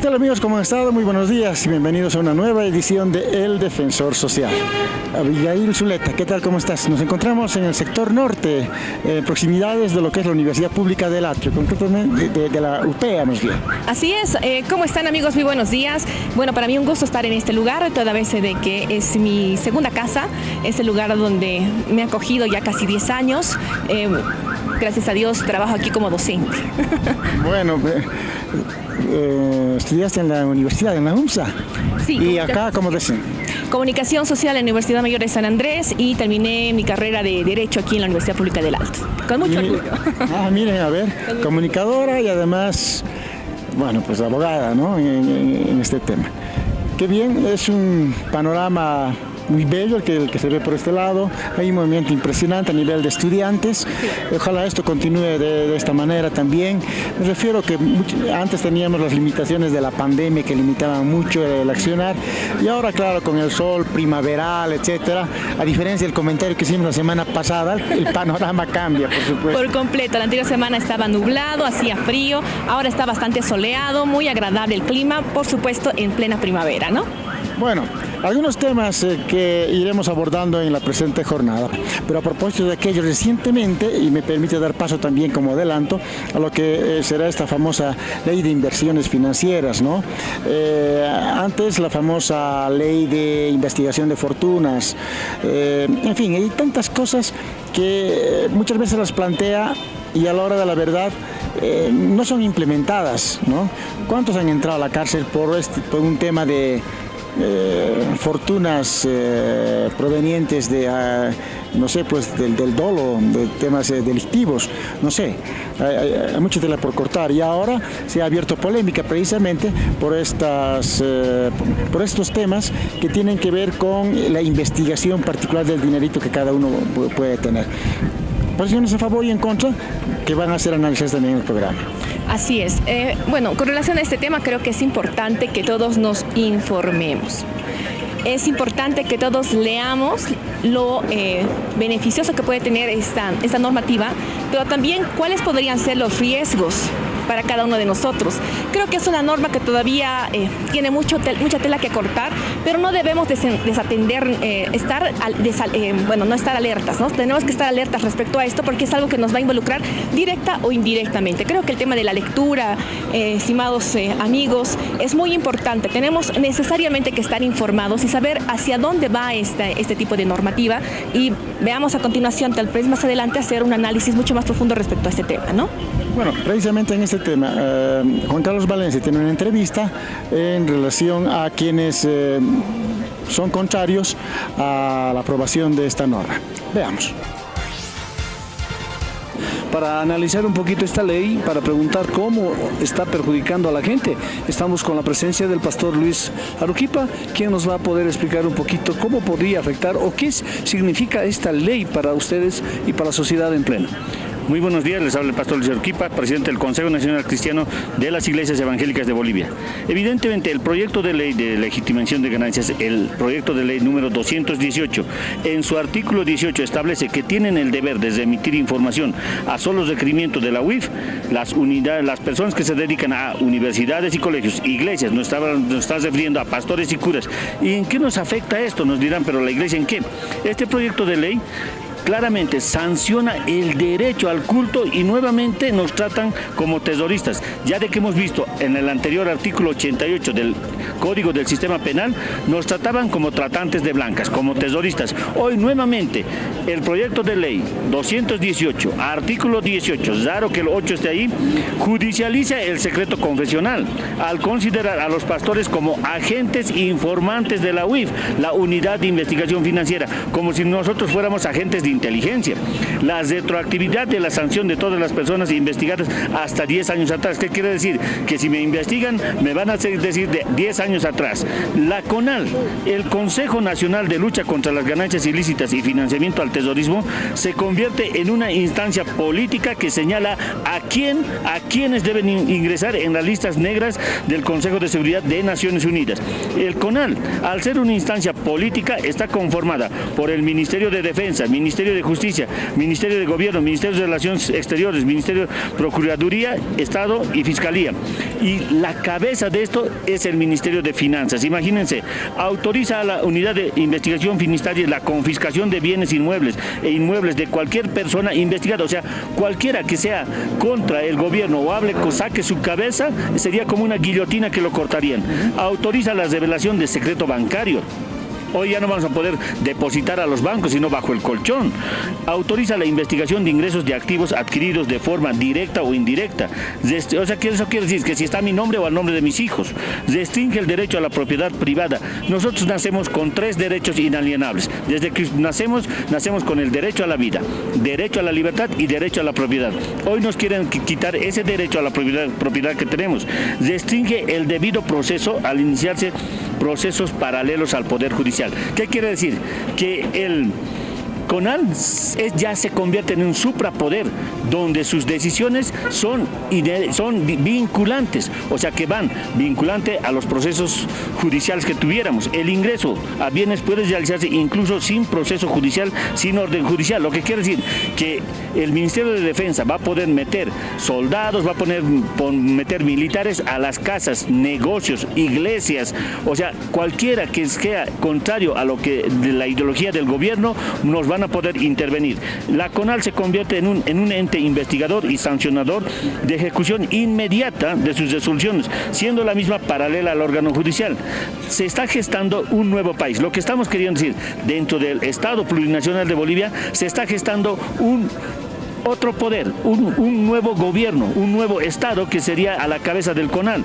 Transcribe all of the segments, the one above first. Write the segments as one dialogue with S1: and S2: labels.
S1: ¿Qué tal amigos? ¿Cómo han? Muy buenos días y bienvenidos a una nueva edición de El Defensor Social. Abigail Zuleta, ¿qué tal? ¿Cómo estás? Nos encontramos en el sector norte, en proximidades de lo que es la Universidad Pública del Atrio, concretamente de, la UPEA más bien.
S2: Así es, eh, ¿cómo están amigos? Muy buenos días. Bueno, para mí un gusto estar en este lugar, toda vez de que es mi segunda casa, es el lugar donde me ha acogido ya casi 10 años. Eh, gracias a Dios trabajo aquí como docente.
S1: Bueno, eh, estudiaste en la universidad, en la UMSA.
S2: Sí.
S1: ¿Y acá cómo dicen?
S2: Comunicación Social en la Universidad Mayor de San Andrés y terminé mi carrera de Derecho aquí en la Universidad Pública del Alto. Con mucho orgullo.
S1: Ah, miren, a ver, comunicadora y además, bueno, pues abogada, ¿no? en este tema. Qué bien, es un panorama muy bello el que, el que se ve por este lado. Hay un movimiento impresionante a nivel de estudiantes. Ojalá esto continúe de, esta manera también. Me refiero que antes teníamos las limitaciones de la pandemia que limitaban mucho el accionar y ahora claro con el sol primaveral, etcétera, a diferencia del comentario que hicimos la semana pasada, el panorama cambia, por supuesto.
S2: Por completo, la anterior semana estaba nublado, hacía frío, ahora está bastante soleado, muy agradable el clima, por supuesto en plena primavera, ¿no?
S1: Bueno, algunos temas eh, que iremos abordando en la presente jornada, pero a propósito de aquello recientemente, y me permite dar paso también como adelanto, a lo que eh, será esta famosa ley de inversiones financieras, ¿no? Eh, antes la famosa ley de investigación de fortunas, en fin, hay tantas cosas que muchas veces las plantea y a la hora de la verdad no son implementadas, ¿no? ¿Cuántos han entrado a la cárcel por, este, por un tema de eh, fortunas eh, provenientes de, ah, no sé, pues del, dolo, de temas eh, delictivos, no sé, hay, hay, mucha tela por cortar y ahora se ha abierto polémica precisamente por, estas, por estos temas que tienen que ver con la investigación particular del dinerito que cada uno puede tener. Posiciones a favor y en contra que van a ser análisis también en el programa.
S2: Así es. Eh, bueno, con relación a este tema creo que es importante que todos nos informemos. Es importante que todos leamos lo eh, beneficioso que puede tener esta, esta normativa, pero también cuáles podrían ser los riesgos para cada uno de nosotros. Creo que es una norma que todavía eh, tiene mucho mucha tela que cortar, pero no debemos desatender, eh, estar, eh, bueno, no estar alertas, ¿no? Tenemos que estar alertas respecto a esto porque es algo que nos va a involucrar directa o indirectamente. Creo que el tema de la lectura, estimados amigos, es muy importante. Tenemos necesariamente que estar informados y saber hacia dónde va este, este tipo de normativa y veamos a continuación, tal vez más adelante, hacer un análisis mucho más profundo respecto a este tema, ¿no?
S1: Bueno, precisamente en este tema, eh, Juan Carlos Valencia tiene una entrevista en relación a quienes eh, son contrarios a la aprobación de esta norma. Veamos
S3: para analizar un poquito esta ley, para preguntar cómo está perjudicando a la gente. Estamos con la presencia del pastor Luis Aruquipa, quien nos va a poder explicar un poquito cómo podría afectar o qué significa esta ley para ustedes y para la sociedad en pleno.
S4: Muy buenos días, les habla el pastor Luis Urquipa, presidente del Consejo Nacional Cristiano de las Iglesias Evangélicas de Bolivia. Evidentemente, el proyecto de ley de legitimación de ganancias, el proyecto de ley número 218, en su artículo 18 establece que tienen el deber de emitir información a solos requerimientos de la UIF, las unidades, las personas que se dedican a universidades y colegios, iglesias, nos está, nos está refiriendo a pastores y curas. ¿Y en qué nos afecta esto? Nos dirán, pero la iglesia en qué? Este proyecto de ley claramente sanciona el derecho al culto y nuevamente nos tratan como terroristas. Ya de que hemos visto en el anterior artículo 88 del Código del Sistema Penal, nos trataban como tratantes de blancas, como terroristas. Hoy nuevamente el proyecto de ley 218, artículo 18, raro que el 8 esté ahí, judicializa el secreto confesional al considerar a los pastores como agentes informantes de la UIF, la Unidad de Investigación Financiera, como si nosotros fuéramos agentes de inteligencia. La retroactividad de la sanción de todas las personas investigadas hasta 10 años atrás. ¿Qué quiere decir? Que si me investigan, me van a decir de 10 años atrás. La CONAL, el Consejo Nacional de Lucha contra las Ganancias Ilícitas y Financiamiento al Terrorismo, se convierte en una instancia política que señala a quién, a quienes deben ingresar en las listas negras del Consejo de Seguridad de Naciones Unidas. El CONAL, al ser una instancia política, está conformada por el Ministerio de Defensa, Ministerio de Justicia, Ministerio de Gobierno, Ministerio de Relaciones Exteriores, Ministerio de Procuraduría, Estado y Fiscalía. Y la cabeza de esto es el Ministerio de Finanzas. Imagínense, autoriza a la Unidad de Investigación Finistaria la confiscación de bienes inmuebles e inmuebles de cualquier persona investigada, o sea, cualquiera que sea contra el gobierno o hable, saque su cabeza, sería como una guillotina que lo cortarían. Autoriza la revelación de secreto bancario. Hoy ya no vamos a poder depositar a los bancos, sino bajo el colchón. Autoriza la investigación de ingresos de activos adquiridos de forma directa o indirecta. O sea, eso quiere decir que si está mi nombre o al nombre de mis hijos. Restringe el derecho a la propiedad privada. Nosotros nacemos con tres derechos inalienables. Desde que nacemos, nacemos con el derecho a la vida, derecho a la libertad y derecho a la propiedad. Hoy nos quieren quitar ese derecho a la propiedad, propiedad que tenemos. Restringe el debido proceso al iniciarse procesos paralelos al Poder Judicial. ¿Qué quiere decir? Que el CONAL ya se convierte en un suprapoder donde sus decisiones son, son vinculantes, o sea que van vinculante a los procesos judiciales que tuviéramos. El ingreso a bienes puede realizarse incluso sin proceso judicial, sin orden judicial, lo que quiere decir que el Ministerio de Defensa va a poder meter soldados, va a poner, meter militares a las casas, negocios, iglesias, o sea, cualquiera que sea contrario a lo que de la ideología del gobierno nos van a poder intervenir. La CONAL se convierte en un, en un ente investigador y sancionador de ejecución inmediata de sus resoluciones, siendo la misma paralela al órgano judicial. Se está gestando un nuevo país. Lo que estamos queriendo decir, dentro del Estado plurinacional de Bolivia, se está gestando un otro poder, un, un nuevo gobierno, un nuevo Estado que sería a la cabeza del CONAL.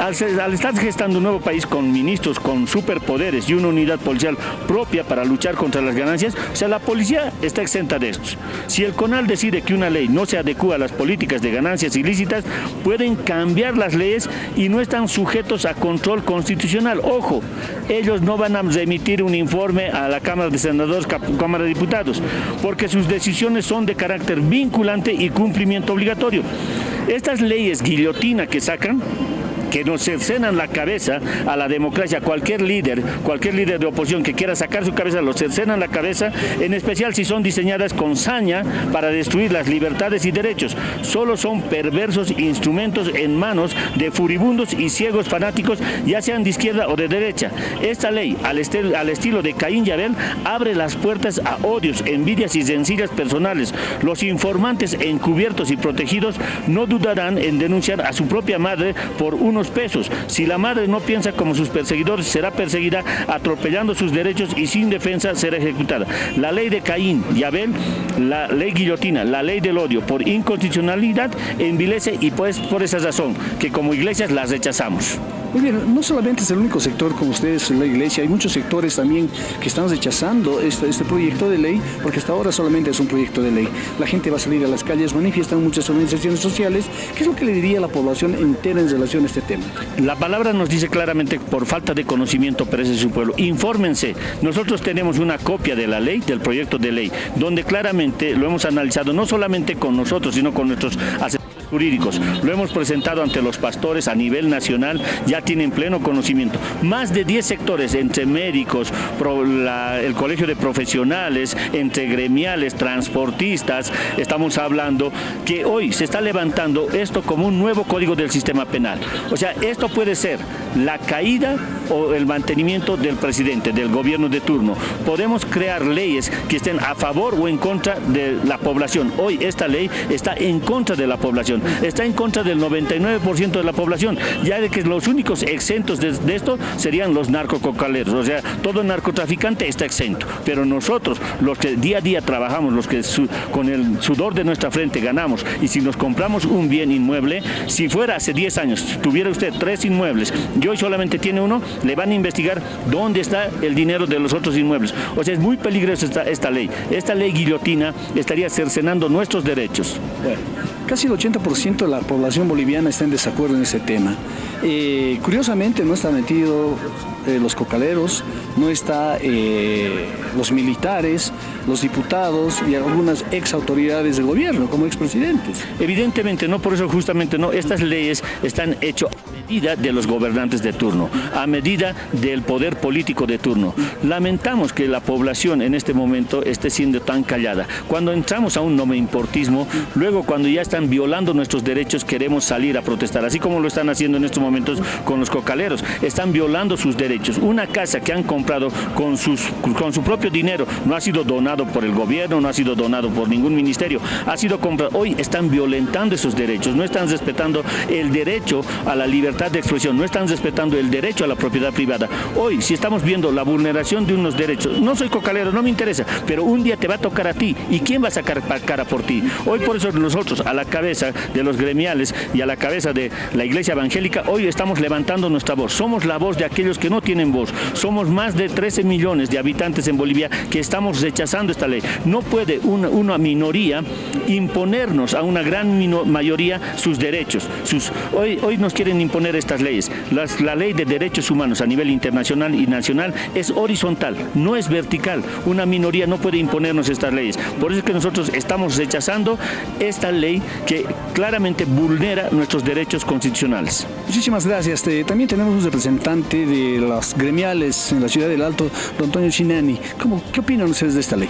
S4: Al, estar gestando un nuevo país con ministros, con superpoderes y una unidad policial propia para luchar contra las ganancias, o sea, la policía está exenta de estos. Si el CONAL decide que una ley no se adecua a las políticas de ganancias ilícitas, pueden cambiar las leyes y no están sujetos a control constitucional. Ojo, ellos no van a remitir un informe a la Cámara de Senadores, Cámara de Diputados, porque sus decisiones son de carácter vinculante y cumplimiento obligatorio. Estas leyes guillotina que sacan que nos cercenan la cabeza a la democracia. Cualquier líder, cualquier líder de oposición que quiera sacar su cabeza, lo cercenan la cabeza, en especial si son diseñadas con saña para destruir las libertades y derechos. Solo son perversos instrumentos en manos de furibundos y ciegos fanáticos, ya sean de izquierda o de derecha. Esta ley, al, al estilo de Caín y Abel, abre las puertas a odios, envidias y sencillas personales. Los informantes encubiertos y protegidos no dudarán en denunciar a su propia madre por pesos. Si la madre no piensa como sus perseguidores, será perseguida atropellando sus derechos y sin defensa será ejecutada. La ley de Caín y Abel, la ley guillotina, la ley del odio por inconstitucionalidad envilece y pues por esa razón que como iglesias las rechazamos.
S3: Muy bien, no solamente es el único sector como ustedes en la iglesia, hay muchos sectores también que están rechazando este, este proyecto de ley, porque hasta ahora solamente es un proyecto de ley. La gente va a salir a las calles, manifiestan muchas organizaciones sociales. ¿Qué es lo que le diría a la población entera en relación a este tema?
S4: La palabra nos dice claramente por falta de conocimiento perece su pueblo. Infórmense. Nosotros tenemos una copia de la ley, del proyecto de ley, donde claramente lo hemos analizado no solamente con nosotros, sino con nuestros asesores jurídicos. Lo hemos presentado ante los pastores a nivel nacional, ya tienen pleno conocimiento. Más de 10 sectores, entre médicos, el colegio de profesionales, entre gremiales, transportistas, estamos hablando que hoy se está levantando esto como un nuevo código del sistema penal. O sea, esto puede ser la caída o el mantenimiento del presidente, del gobierno de turno. Podemos crear leyes que estén a favor o en contra de la población. Hoy esta ley está en contra de la población, está en contra del 99% de la población, ya de que los únicos exentos de, esto serían los narcococaleros, o sea, todo narcotraficante está exento, pero nosotros, los que día a día trabajamos, los que con el sudor de nuestra frente ganamos, y si nos compramos un bien inmueble, si fuera hace 10 años, tuviera usted tres inmuebles y hoy solamente tiene uno, le van a investigar dónde está el dinero de los otros inmuebles. O sea, es muy peligrosa esta, ley. Esta ley guillotina estaría cercenando nuestros derechos.
S3: Casi el 80% de la población boliviana está en desacuerdo en ese tema. Eh, curiosamente no está metido eh, los cocaleros, no está eh, los militares, los diputados y algunas ex autoridades del gobierno como expresidentes.
S4: Evidentemente no, por eso justamente no, estas leyes están hechas medida de los gobernantes de turno, a medida del poder político de turno. Lamentamos que la población en este momento esté siendo tan callada. Cuando entramos a un no importismo, luego cuando ya están violando nuestros derechos queremos salir a protestar, así como lo están haciendo en estos momentos con los cocaleros. Están violando sus derechos. Una casa que han comprado con, sus, con su propio dinero no ha sido donado por el gobierno, no ha sido donado por ningún ministerio, ha sido comprado. Hoy están violentando esos derechos, no están respetando el derecho a la libertad de expresión, no están respetando el derecho a la propiedad privada. Hoy, si estamos viendo la vulneración de unos derechos, no soy cocalero, no me interesa, pero un día te va a tocar a ti. ¿Y quién va a sacar cara por ti? Hoy por eso nosotros, a la cabeza de los gremiales y a la cabeza de la iglesia evangélica, hoy estamos levantando nuestra voz. Somos la voz de aquellos que no tienen voz. Somos más de 13 millones de habitantes en Bolivia que estamos rechazando esta ley. No puede una, una minoría imponernos a una gran mayoría sus derechos. Sus, hoy, hoy nos quieren imponer estas leyes. la ley de derechos humanos a nivel internacional y nacional es horizontal, no es vertical. Una minoría no puede imponernos estas leyes. Por eso es que nosotros estamos rechazando esta ley que claramente vulnera nuestros derechos constitucionales.
S3: Muchísimas gracias. También tenemos un representante de las gremiales en la ciudad del Alto, don Antonio Chinani. ¿Cómo, ¿Qué opinan ustedes de esta ley?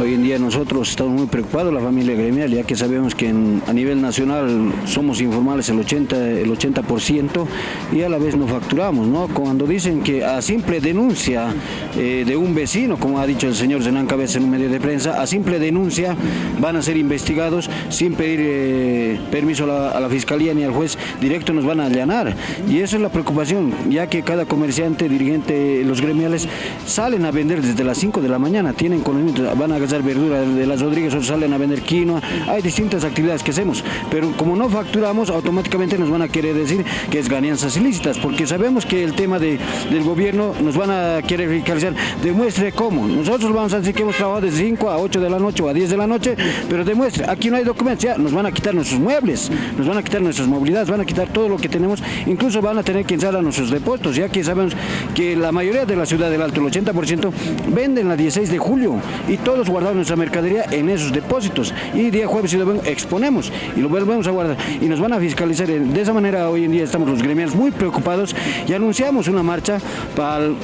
S5: Hoy en día nosotros estamos muy preocupados, la familia gremial, ya que sabemos que a nivel nacional somos informales el 80%, el 80% y a la vez no facturamos. ¿no? Cuando dicen que a simple denuncia eh, de un vecino, como ha dicho el señor Zenán Cabeza en un medio de prensa, a simple denuncia van a ser investigados sin pedir eh, permiso a la, fiscalía ni al juez, directo nos van a allanar. Y esa es la preocupación, ya que cada comerciante, dirigente, los gremiales salen a vender desde las 5 de la mañana, tienen conocimiento, van a cazar verdura de las Rodríguez, otros salen a vender quinoa, hay distintas actividades que hacemos, pero como no facturamos, automáticamente nos van a querer decir que es ganancias ilícitas, porque sabemos que el tema de, del gobierno nos van a querer fiscalizar, demuestre cómo, nosotros vamos a decir que hemos trabajado de 5 a 8 de la noche o a 10 de la noche, pero demuestre, aquí no hay documentos, ya nos van a quitar nuestros muebles, nos van a quitar nuestras movilidades, van a quitar todo lo que tenemos, incluso van a tener que a nuestros depósitos, ya que sabemos que la mayoría de la ciudad del Alto, el 80%, venden la 16 de julio y todos guardado nuestra mercadería en esos depósitos y día jueves y domingo exponemos y lo volvemos a guardar y nos van a fiscalizar. De esa manera hoy en día estamos los gremiales muy preocupados y anunciamos una marcha para el,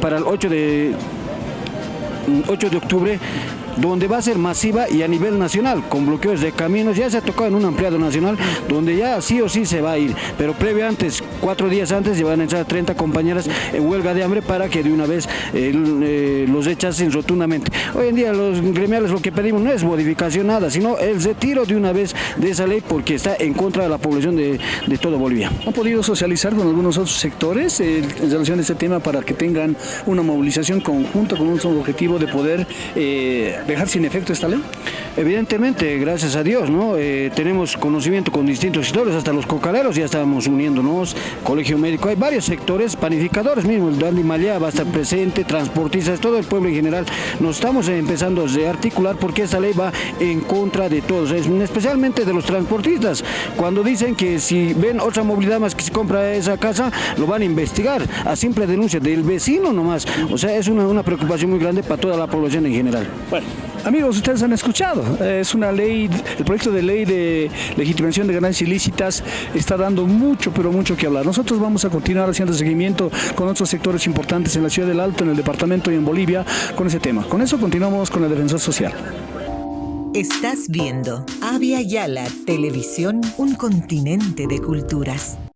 S5: para el 8 de 8 de octubre donde va a ser masiva y a nivel nacional, con bloqueos de caminos. Ya se ha tocado en un ampliado nacional, donde ya sí o sí se va a ir. Pero previo antes, cuatro días antes, van a entrar 30 compañeras en huelga de hambre para que de una vez eh, eh, los echasen rotundamente. Hoy en día los gremiales lo que pedimos no es modificación nada, sino el retiro de una vez de esa ley porque está en contra de la población de, de toda Bolivia.
S3: ¿Han podido socializar con algunos otros sectores eh, en relación a este tema para que tengan una movilización conjunta con un objetivo de poder dejar sin efecto esta ley?
S5: Evidentemente, gracias a Dios, ¿no? Eh, tenemos conocimiento con distintos sectores, hasta los cocaleros ya estamos uniéndonos, colegio médico, hay varios sectores, panificadores mismo, el Dandy Malía va a estar presente, transportistas, todo el pueblo en general. Nos estamos empezando a articular porque esta ley va en contra de todos, especialmente de los transportistas. Cuando dicen que si ven otra movilidad más que se compra esa casa, lo van a investigar a simple denuncia del vecino nomás. O sea, es una, una preocupación muy grande para toda la población en general.
S3: Bueno, amigos, ustedes han escuchado, es una ley, el proyecto de ley de legitimación de ganancias ilícitas está dando mucho, pero mucho que hablar. Nosotros vamos a continuar haciendo seguimiento con otros sectores importantes en la ciudad del Alto, en el departamento y en Bolivia con ese tema. Con eso continuamos con el defensor social.
S6: Estás viendo Avia Yala Televisión, un continente de culturas.